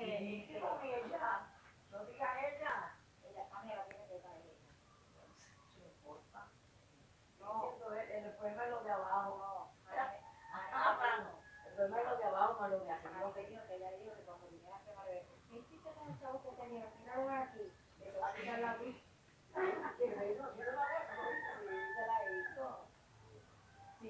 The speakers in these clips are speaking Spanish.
ella, no diga ella. el, de abajo. Ah, de abajo, que dijo que ¿qué tenía? Aquí, Sí. Sí,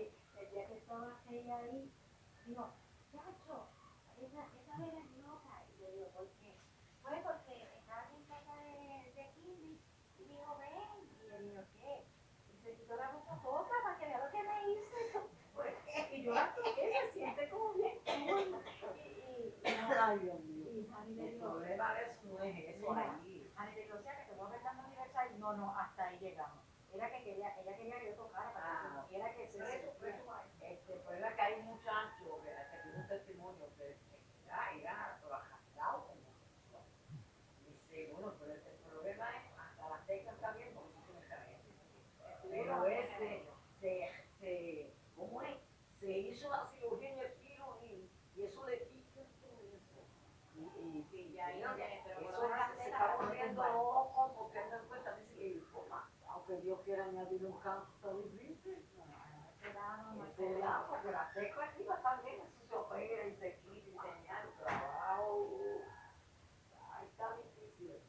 esa, esa es loca. Y yo digo, ¿por qué? Pues porque estaba en casa de, de Kimmy y dijo, ven. Y le digo, ¿qué? Y se quitó la ropa toda para que vea lo que me hizo. Pues, y yo la toqué, se siente como bien. Y, no. No, no, hasta ahí llegamos. Era que quería, ella quería que yo tocara para se, se, ¿cómo es? Hizo la cirugía en el tiro y, y eso le pica Y, y, no, pero eso se está volviendo loco porque no encuentra ni siquiera aunque Dios quiera añadir un canto difícil. Se da, porque la también, eso se opera y se está difícil.